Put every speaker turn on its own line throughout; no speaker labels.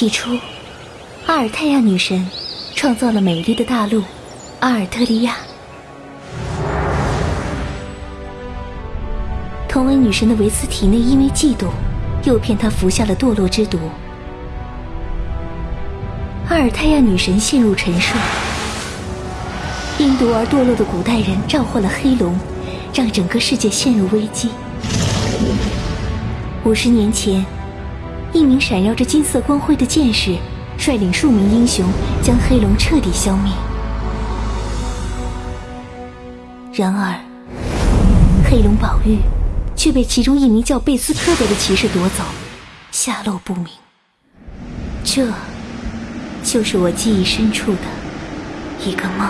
起初，阿尔泰亚女神创造了美丽的大陆阿尔特利亚。同为女神的维斯体内因为嫉妒，诱骗她服下了堕落之毒。阿尔泰亚女神陷入沉睡，因毒而堕落的古代人召唤了黑龙，让整个世界陷入危机。五十年前，一名闪耀着金色光辉的剑士率领数名英雄将黑龙彻底消灭。然而，黑龙宝玉却被其中一名叫贝斯科德的骑士夺走，下落不明。这。就是我记忆深处的一个梦。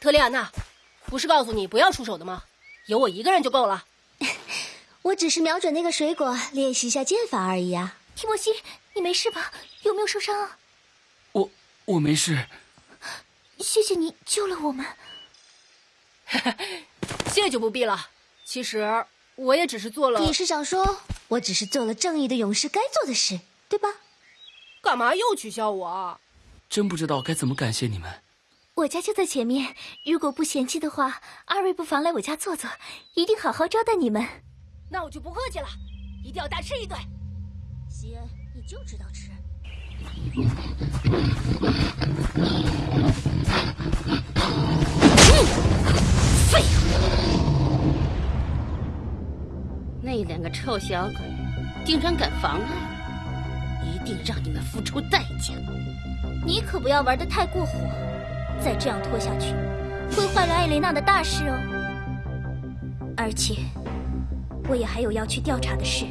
特丽安娜，不是告诉你不要出手的吗？有我一个人就够了。
我只是瞄准那个水果练习一下剑法而已啊。提莫西，你没事吧？有没有受伤啊？
我我没事。
谢谢你救了我们。
谢就不必了。其实我也只是做了。
你是想说我只是做了正义的勇士该做的事，对吧？
干嘛又取笑我？
真不知道该怎么感谢你们。
我家就在前面，如果不嫌弃的话，二位不妨来我家坐坐，一定好好招待你们。
那我就不客气了，一定要大吃一顿。
西恩，你就知道吃。
废物！那两个臭小鬼，竟然敢妨碍！一定让你们付出代价。
你可不要玩的太过火。再这样拖下去，会坏了艾蕾娜的大事哦。而且，我也还有要去调查的事。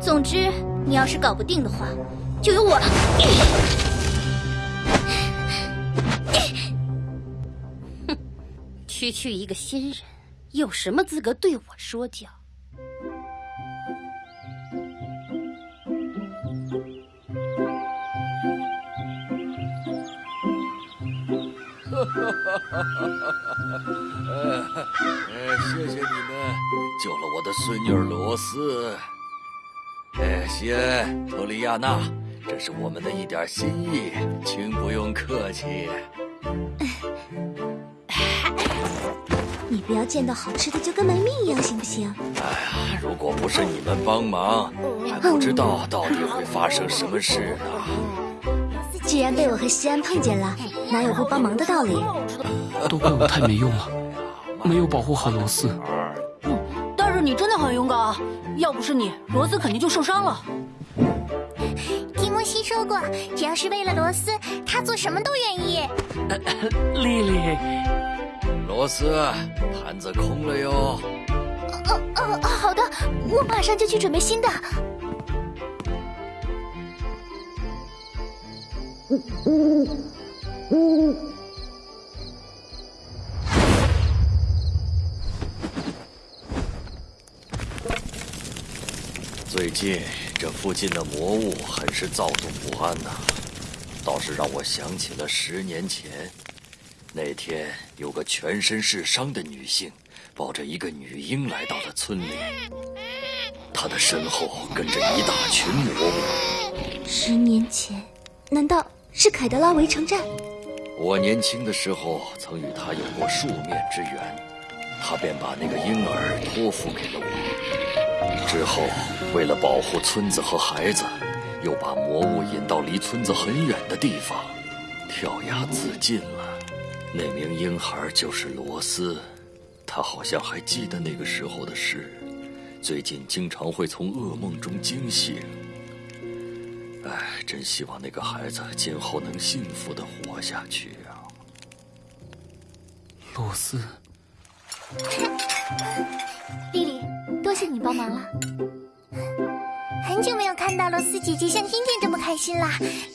总之，你要是搞不定的话，就由我。
哼，区区一个新人，有什么资格对我说教？
哈哈哈哈哈！哎，谢谢你们救了我的孙女罗斯。哎，西恩、托利亚娜，这是我们的一点心意，请不用客气。
你不要见到好吃的就跟没命一样，行不行？
哎呀，如果不是你们帮忙，还不知道到底会发生什么事呢。
既然被我和西安碰见了，哪有不帮忙的道理？
都怪我太没用了，没有保护好罗斯。
但是你真的很勇敢啊！要不是你，罗斯肯定就受伤了。
提莫西说过，只要是为了罗斯，他做什么都愿意。
丽丽，
罗斯，盘子空了哟。
哦哦哦，好的，我马上就去准备新的。
呜呜呜呜最近这附近的魔物很是躁动不安呐，倒是让我想起了十年前，那天有个全身是伤的女性，抱着一个女婴来到了村里，她的身后跟着一大群魔物。
十年前，难道是凯德拉围城战？
我年轻的时候曾与他有过数面之缘，他便把那个婴儿托付给了我。之后，为了保护村子和孩子，又把魔物引到离村子很远的地方，跳崖自尽了。那名婴孩就是罗斯，他好像还记得那个时候的事，最近经常会从噩梦中惊醒。唉，真希望那个孩子今后能幸福的活下去啊！
罗斯，
丽丽，多谢你帮忙了。很久没有看到罗斯姐姐像今天这么开心了，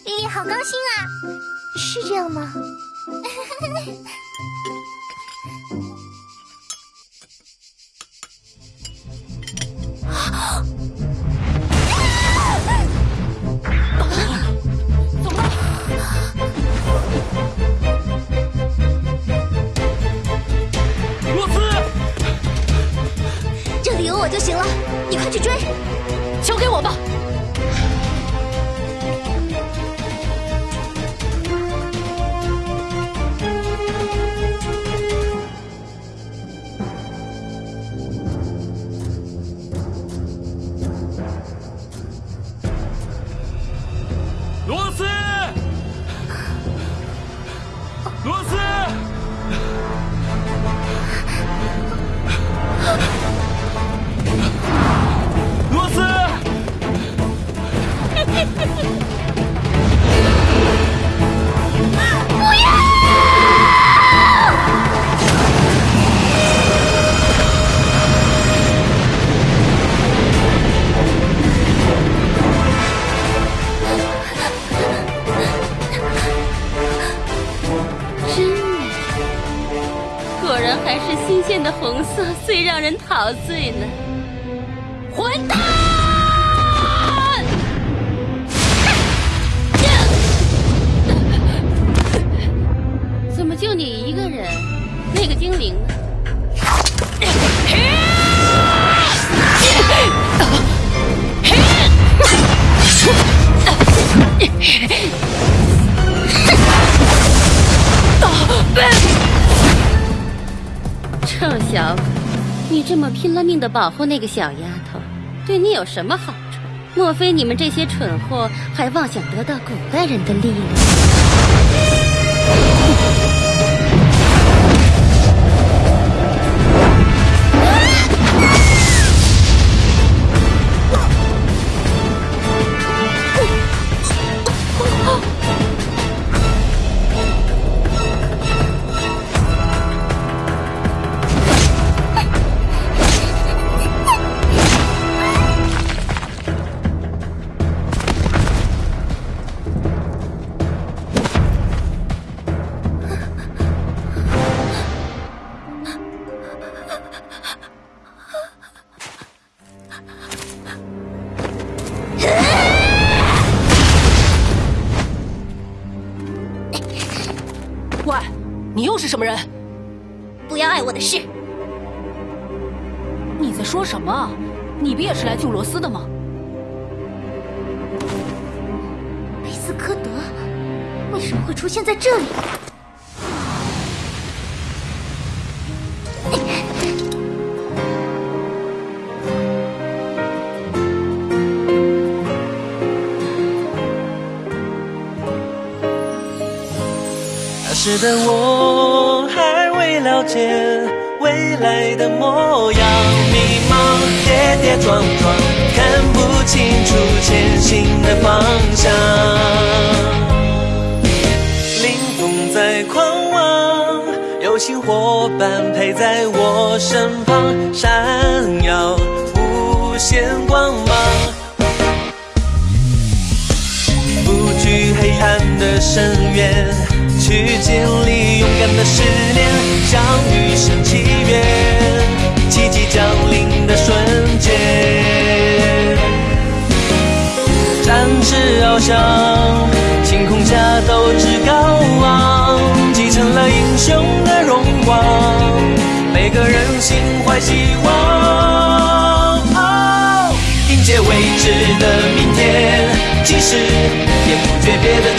丽丽好高兴啊！是这样吗？
去追！
陶醉呢。混蛋！怎么就你一个人？那个精灵呢？臭小鬼，你这么拼了命的保护那个小丫头，对你有什么好处？莫非你们这些蠢货还妄想得到古代人的力量？
事。
你在说什么？你不也是来救罗斯的吗？
贝斯科德为什么会出现在这里？
那时的我了解未来的模样，迷茫跌跌撞撞，看不清楚前行的方向。凌风在狂妄，有情伙伴陪在我身旁，闪耀无限光芒。不惧黑暗的深渊，去经历勇敢的试炼，向余生祈愿，奇迹降临的瞬间。展翅翱翔，晴空下斗志高昂，继承了英雄的荣光，每个人心怀希望。哦迎接未知的明天，即使也不诀别的